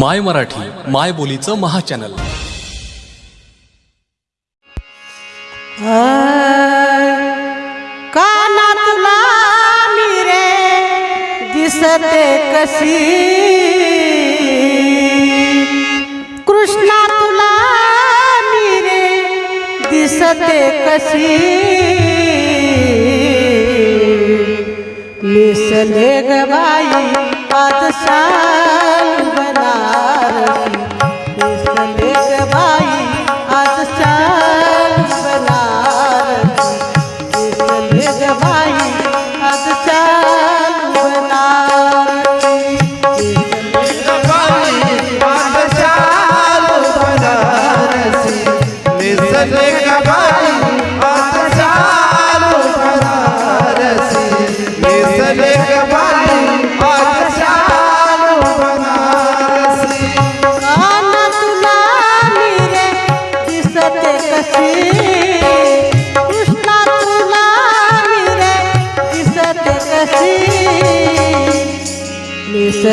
माय मराठी माय बोलीचं महाचॅनल. काना तुला मी दिसते कशी? कृष्णा तुला मिरे दिसते कशी? मिसले गाई बाई सा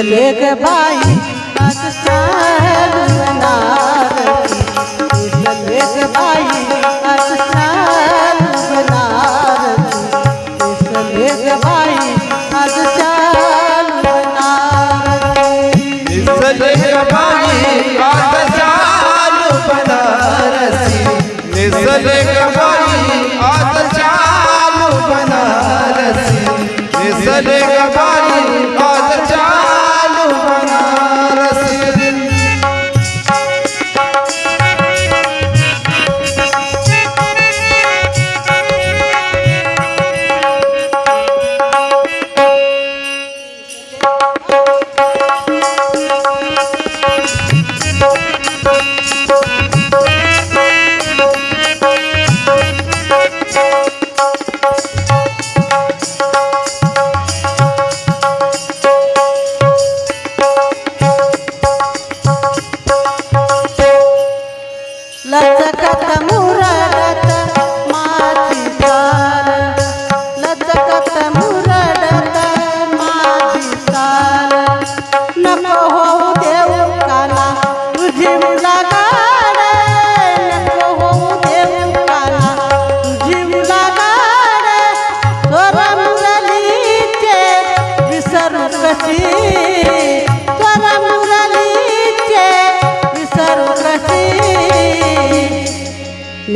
लेख बाई पाकिस्तान बनारसी इस लेख बाई पाकिस्तान बनारसी इस लेख बाई पाकिस्तान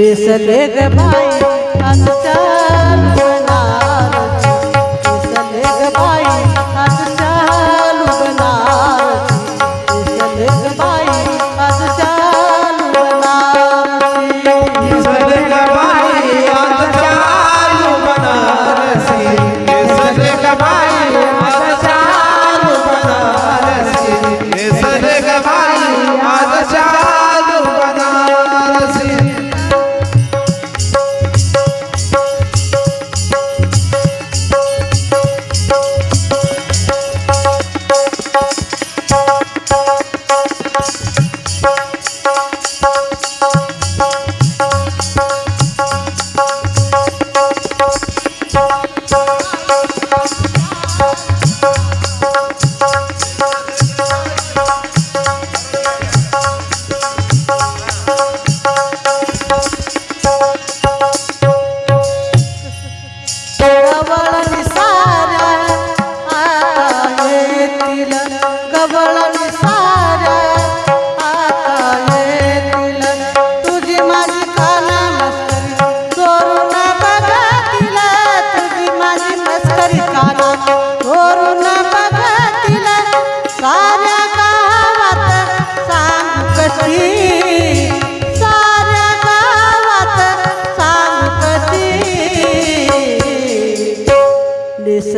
बेसले ग बाई. आमचा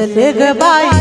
zalegbay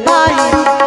bali